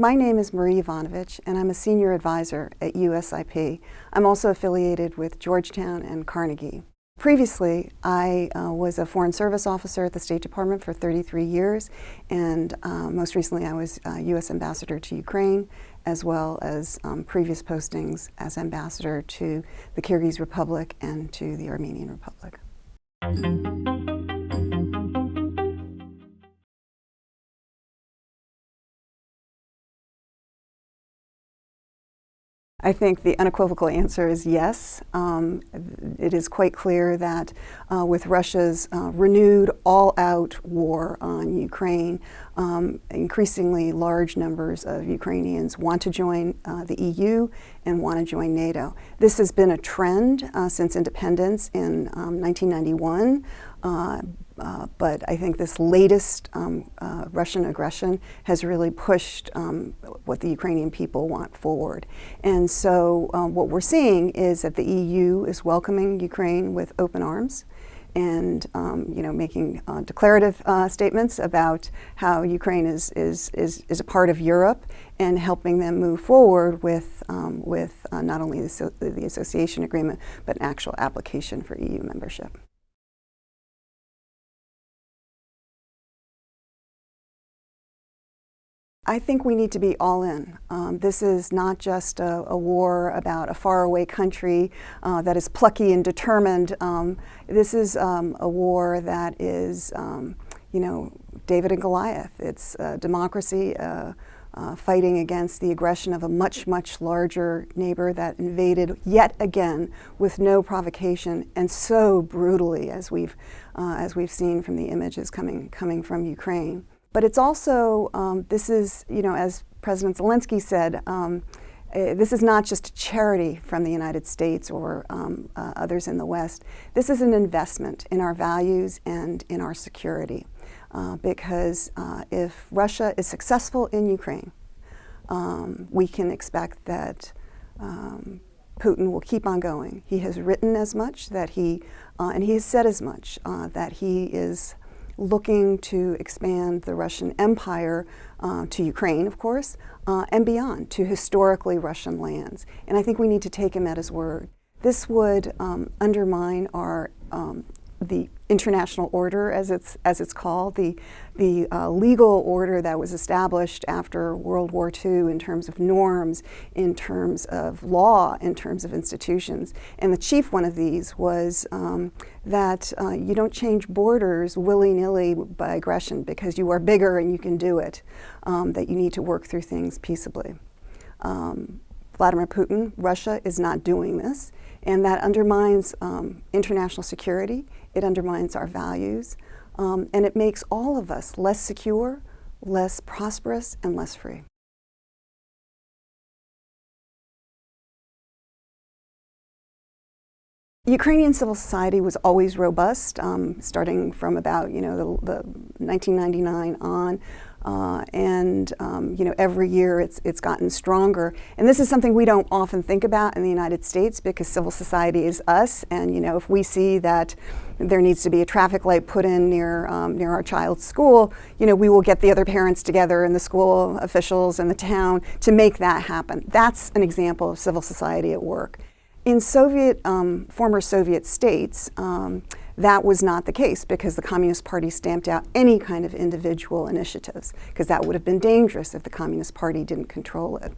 My name is Marie Yovanovitch, and I'm a senior advisor at USIP. I'm also affiliated with Georgetown and Carnegie. Previously, I uh, was a Foreign Service Officer at the State Department for 33 years, and uh, most recently I was uh, U.S. Ambassador to Ukraine, as well as um, previous postings as Ambassador to the Kyrgyz Republic and to the Armenian Republic. I think the unequivocal answer is yes. Um, it is quite clear that uh, with Russia's uh, renewed all-out war on Ukraine, um, increasingly large numbers of Ukrainians want to join uh, the EU and want to join NATO. This has been a trend uh, since independence in um, 1991. Uh, but I think this latest um, uh, Russian aggression has really pushed um, what the Ukrainian people want forward. And so um, what we're seeing is that the EU is welcoming Ukraine with open arms and um, you know making uh, declarative uh, statements about how Ukraine is, is, is, is a part of Europe and helping them move forward with, um, with uh, not only the, so the association agreement but an actual application for EU membership. I think we need to be all in. Um, this is not just a, a, war about a faraway country uh, that is plucky and determined. Um, this is um, a war that is, um, you know, David and Goliath. It's democracy uh, uh, fighting against the aggression of a much, much larger neighbor that invaded yet again with no provocation and so brutally as we've, uh, as we've seen from the images coming, coming from Ukraine. But it's also, um, this is, you know, as President Zelensky said, um, uh, this is not just a charity from the United States or um, uh, others in the West. This is an investment in our values and in our security. Uh, because uh, if Russia is successful in Ukraine, um, we can expect that um, Putin will keep on going. He has written as much that he, uh, and he has said as much, uh, that he is looking to expand the Russian Empire uh, to Ukraine, of course, uh, and beyond, to historically Russian lands. And I think we need to take him at his word. This would um, undermine our um, the international order, as it's as it's called, the the uh, legal order that was established after World War II in terms of norms, in terms of law, in terms of institutions. And the chief one of these was um, that uh, you don't change borders willy-nilly by aggression because you are bigger and you can do it. Um, that you need to work through things peaceably. Um, Vladimir Putin, Russia is not doing this, and that undermines um, international security it undermines our values, um, and it makes all of us less secure, less prosperous, and less free. Ukrainian civil society was always robust, um, starting from about you know the, the 1999 on. Uh, and um, you know every year it's it's gotten stronger. And this is something we don't often think about in the United States because civil society is us. And you know if we see that there needs to be a traffic light put in near um, near our child's school you know we will get the other parents together and the school officials and the town to make that happen. That's an example of civil society at work in Soviet um, former Soviet states um, that was not the case because the Communist Party stamped out any kind of individual initiatives because that would have been dangerous if the Communist Party didn't control it.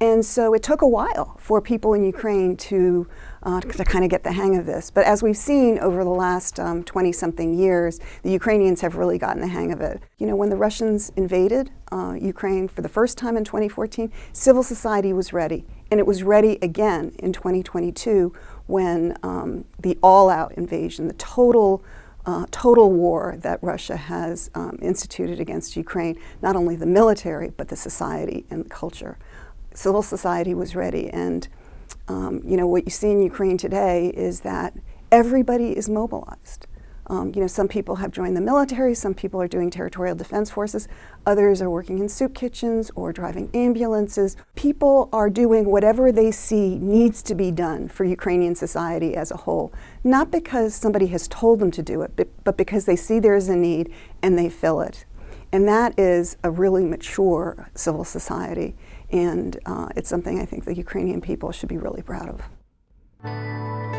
And so it took a while for people in Ukraine to, uh, to kind of get the hang of this. But as we've seen over the last 20-something um, years, the Ukrainians have really gotten the hang of it. You know, when the Russians invaded uh, Ukraine for the first time in 2014, civil society was ready. And it was ready again in 2022 when um, the all-out invasion, the total uh, total war that Russia has um, instituted against Ukraine, not only the military, but the society and the culture. Civil society was ready, and um, you know what you see in Ukraine today is that everybody is mobilized. Um, you know, some people have joined the military, some people are doing territorial defense forces, others are working in soup kitchens or driving ambulances. People are doing whatever they see needs to be done for Ukrainian society as a whole, not because somebody has told them to do it, but, but because they see there is a need and they fill it. And that is a really mature civil society, and uh, it's something I think the Ukrainian people should be really proud of.